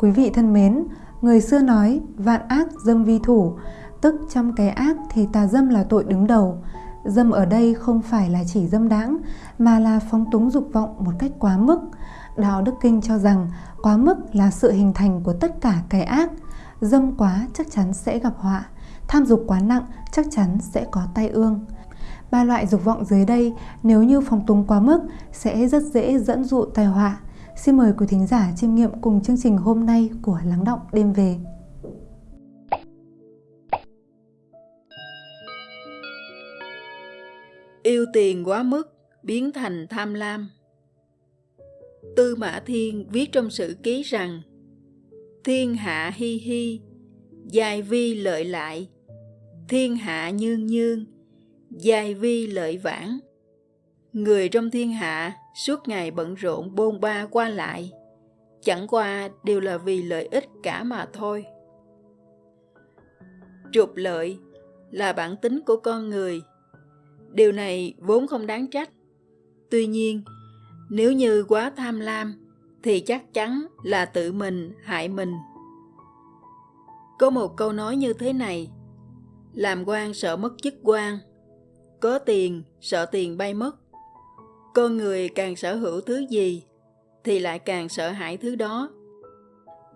Quý vị thân mến, người xưa nói vạn ác dâm vi thủ, tức trong cái ác thì tà dâm là tội đứng đầu. Dâm ở đây không phải là chỉ dâm đãng mà là phóng túng dục vọng một cách quá mức. Đạo Đức Kinh cho rằng quá mức là sự hình thành của tất cả cái ác. Dâm quá chắc chắn sẽ gặp họa, tham dục quá nặng chắc chắn sẽ có tai ương. Ba loại dục vọng dưới đây nếu như phóng túng quá mức sẽ rất dễ dẫn dụ tai họa. Xin mời quý thính giả chiêm nghiệm cùng chương trình hôm nay của Lắng Động Đêm Về. Yêu tiền quá mức, biến thành tham lam. Tư Mã Thiên viết trong sử ký rằng Thiên hạ hi hi, dài vi lợi lại, thiên hạ nhương nhương, dài vi lợi vãng. Người trong thiên hạ suốt ngày bận rộn bôn ba qua lại, chẳng qua đều là vì lợi ích cả mà thôi. Trục lợi là bản tính của con người. Điều này vốn không đáng trách. Tuy nhiên, nếu như quá tham lam thì chắc chắn là tự mình hại mình. Có một câu nói như thế này: Làm quan sợ mất chức quan, có tiền sợ tiền bay mất. Con người càng sở hữu thứ gì thì lại càng sợ hãi thứ đó.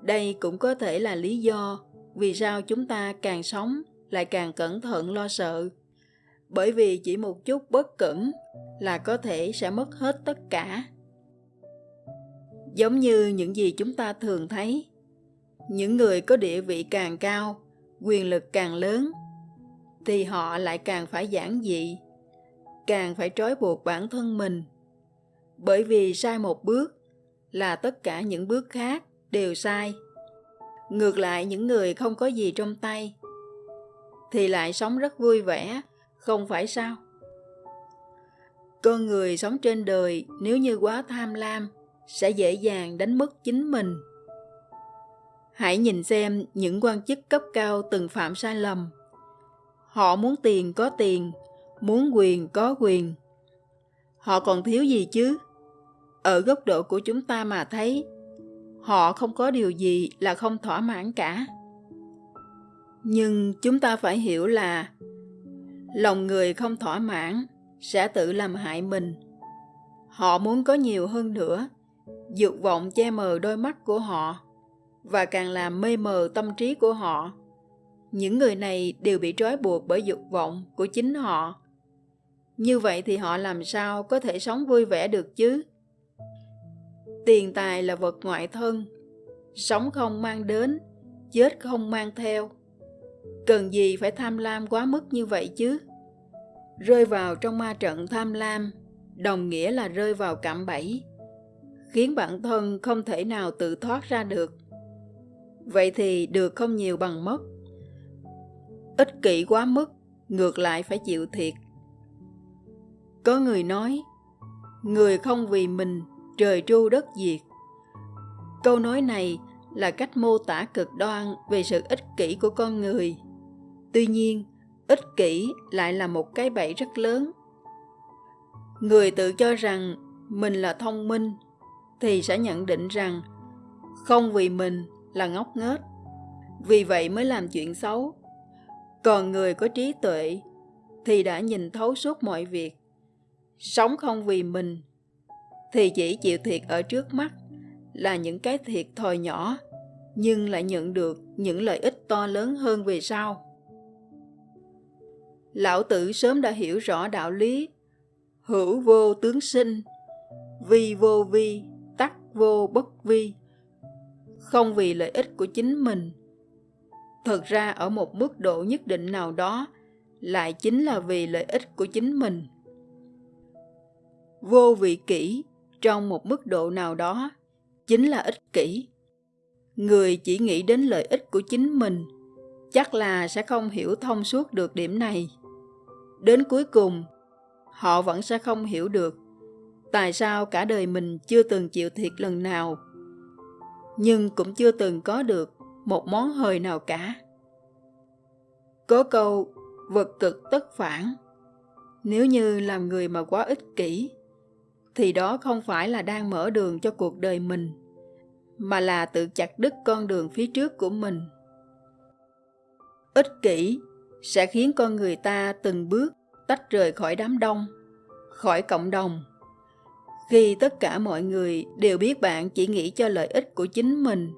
Đây cũng có thể là lý do vì sao chúng ta càng sống lại càng cẩn thận lo sợ. Bởi vì chỉ một chút bất cẩn là có thể sẽ mất hết tất cả. Giống như những gì chúng ta thường thấy, những người có địa vị càng cao, quyền lực càng lớn, thì họ lại càng phải giản dị, càng phải trói buộc bản thân mình. Bởi vì sai một bước là tất cả những bước khác đều sai. Ngược lại những người không có gì trong tay thì lại sống rất vui vẻ, không phải sao? Con người sống trên đời nếu như quá tham lam sẽ dễ dàng đánh mất chính mình. Hãy nhìn xem những quan chức cấp cao từng phạm sai lầm. Họ muốn tiền có tiền, muốn quyền có quyền. Họ còn thiếu gì chứ? Ở góc độ của chúng ta mà thấy, họ không có điều gì là không thỏa mãn cả. Nhưng chúng ta phải hiểu là lòng người không thỏa mãn sẽ tự làm hại mình. Họ muốn có nhiều hơn nữa, dục vọng che mờ đôi mắt của họ và càng làm mê mờ tâm trí của họ. Những người này đều bị trói buộc bởi dục vọng của chính họ. Như vậy thì họ làm sao có thể sống vui vẻ được chứ? Tiền tài là vật ngoại thân, sống không mang đến, chết không mang theo. Cần gì phải tham lam quá mức như vậy chứ? Rơi vào trong ma trận tham lam, đồng nghĩa là rơi vào cạm bẫy, khiến bản thân không thể nào tự thoát ra được. Vậy thì được không nhiều bằng mất. Ích kỷ quá mức, ngược lại phải chịu thiệt. Có người nói, người không vì mình, trời tru đất diệt. Câu nói này là cách mô tả cực đoan về sự ích kỷ của con người. Tuy nhiên, ích kỷ lại là một cái bẫy rất lớn. Người tự cho rằng mình là thông minh thì sẽ nhận định rằng không vì mình là ngốc nghếch, vì vậy mới làm chuyện xấu. Còn người có trí tuệ thì đã nhìn thấu suốt mọi việc. Sống không vì mình thì chỉ chịu thiệt ở trước mắt là những cái thiệt thòi nhỏ nhưng lại nhận được những lợi ích to lớn hơn về sau. Lão tử sớm đã hiểu rõ đạo lý hữu vô tướng sinh, vi vô vi, tắc vô bất vi. Không vì lợi ích của chính mình. Thật ra ở một mức độ nhất định nào đó lại chính là vì lợi ích của chính mình. Vô vị kỷ trong một mức độ nào đó chính là ích kỷ. Người chỉ nghĩ đến lợi ích của chính mình chắc là sẽ không hiểu thông suốt được điểm này. Đến cuối cùng, họ vẫn sẽ không hiểu được tại sao cả đời mình chưa từng chịu thiệt lần nào, nhưng cũng chưa từng có được một món hời nào cả. Có câu vật cực tất phản. Nếu như làm người mà quá ích kỷ, thì đó không phải là đang mở đường cho cuộc đời mình, mà là tự chặt đứt con đường phía trước của mình. Ích kỷ sẽ khiến con người ta từng bước tách rời khỏi đám đông khỏi cộng đồng. Khi tất cả mọi người đều biết bạn chỉ nghĩ cho lợi ích của chính mình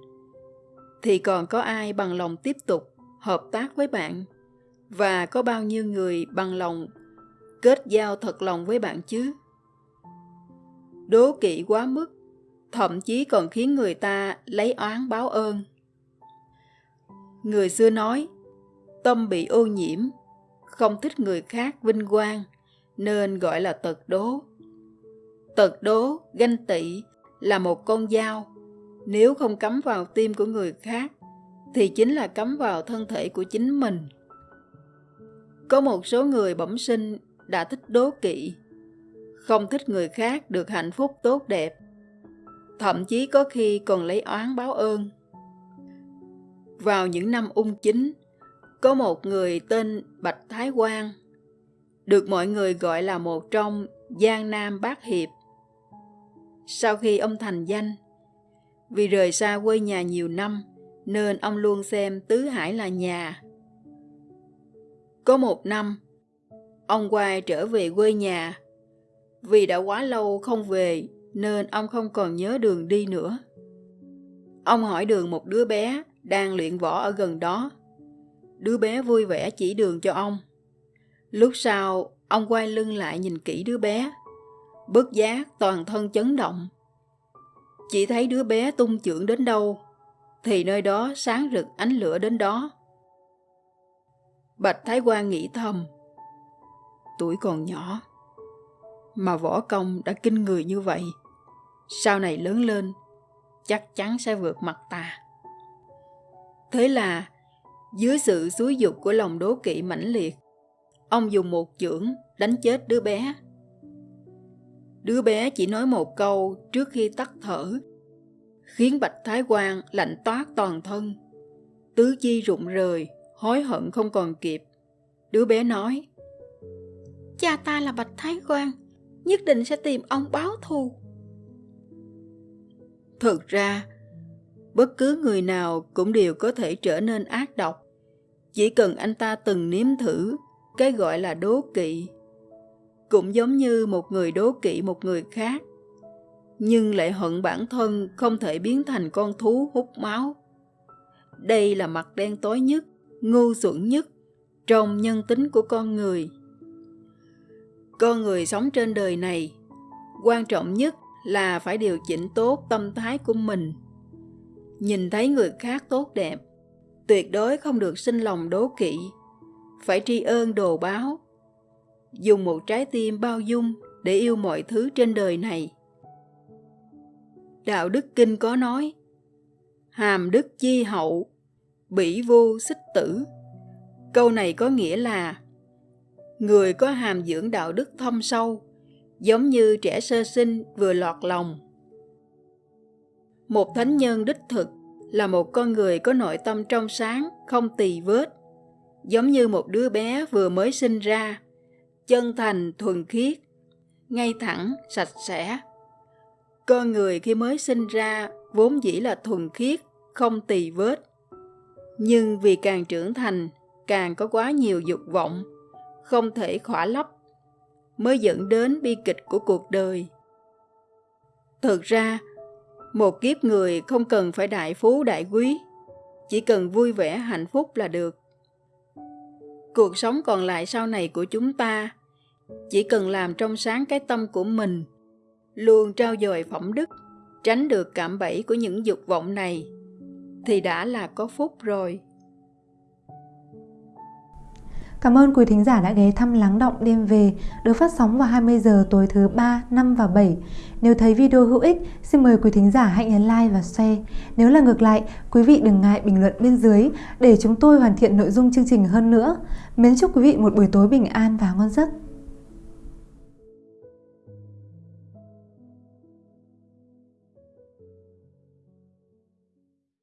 thì còn có ai bằng lòng tiếp tục hợp tác với bạn? Và có bao nhiêu người bằng lòng kết giao thật lòng với bạn chứ? Đố kỵ quá mức, thậm chí còn khiến người ta lấy oán báo ơn. Người xưa nói, tâm bị ô nhiễm, không thích người khác vinh quang, nên gọi là tật đố. Tật đố, ganh tị là một con dao. Nếu không cắm vào tim của người khác, thì chính là cắm vào thân thể của chính mình. Có một số người bẩm sinh đã thích đố kỵ không thích người khác được hạnh phúc tốt đẹp. Thậm chí có khi còn lấy oán báo ơn. Vào những năm ung chính, có một người tên bạch thái quang, được mọi người gọi là một trong giang nam bát hiệp. Sau khi ông thành danh, vì rời xa quê nhà nhiều năm nên ông luôn xem tứ hải là nhà. Có một năm, ông quay trở về quê nhà vì đã quá lâu không về nên ông không còn nhớ đường đi nữa. Ông hỏi đường một đứa bé đang luyện võ ở gần đó. Đứa bé vui vẻ chỉ đường cho ông. Lúc sau, ông quay lưng lại nhìn kỹ đứa bé. Bất giác toàn thân chấn động. Chỉ thấy đứa bé tung chưởng đến đâu, thì nơi đó sáng rực ánh lửa đến đó. Bạch thái quan nghĩ thầm, tuổi còn nhỏ mà võ công đã kinh người như vậy. Sau này lớn lên, chắc chắn sẽ vượt mặt ta. Thế là, dưới sự xúi dục của lòng đố kỵ mãnh liệt, ông dùng một chưởng đánh chết đứa bé. Đứa bé chỉ nói một câu trước khi tắt thở, khiến bạch thái quan lạnh toát toàn thân. Tứ chi rụng rời, hối hận không còn kịp. Đứa bé nói, cha ta là bạch thái quan nhất định sẽ tìm ông báo thù. Thực ra, bất cứ người nào cũng đều có thể trở nên ác độc. Chỉ cần anh ta từng nếm thử, cái gọi là đố kỵ, cũng giống như một người đố kỵ một người khác, nhưng lại hận bản thân không thể biến thành con thú hút máu. Đây là mặt đen tối nhất, ngu xuẩn nhất trong nhân tính của con người con người sống trên đời này, quan trọng nhất là phải điều chỉnh tốt tâm thái của mình. Nhìn thấy người khác tốt đẹp, tuyệt đối không được sinh lòng đố kỵ, phải tri ơn đồ báo, dùng một trái tim bao dung để yêu mọi thứ trên đời này. Đạo đức kinh có nói, hàm đức chi hậu, bỉ vô xích tử. Câu này có nghĩa là người có hàm dưỡng đạo đức thâm sâu, giống như trẻ sơ sinh vừa lọt lòng. Một thánh nhân đích thực là một con người có nội tâm trong sáng, không tỳ vết, giống như một đứa bé vừa mới sinh ra, chân thành, thuần khiết, ngay thẳng, sạch sẽ. Con người khi mới sinh ra vốn dĩ là thuần khiết, không tỳ vết, nhưng vì càng trưởng thành, càng có quá nhiều dục vọng không thể khỏa lấp, mới dẫn đến bi kịch của cuộc đời. Thực ra, một kiếp người không cần phải đại phú đại quý, chỉ cần vui vẻ hạnh phúc là được. Cuộc sống còn lại sau này của chúng ta, chỉ cần làm trong sáng cái tâm của mình, luôn trao dồi phẩm đức, tránh được cảm bẫy của những dục vọng này, thì đã là có phúc rồi. Cảm ơn quý thính giả đã ghé thăm Lắng Động Đêm Về được phát sóng vào 20 giờ tối thứ 3, 5 và 7. Nếu thấy video hữu ích, xin mời quý thính giả hãy nhấn like và share. Nếu là ngược lại, quý vị đừng ngại bình luận bên dưới để chúng tôi hoàn thiện nội dung chương trình hơn nữa. Mến chúc quý vị một buổi tối bình an và ngon giấc.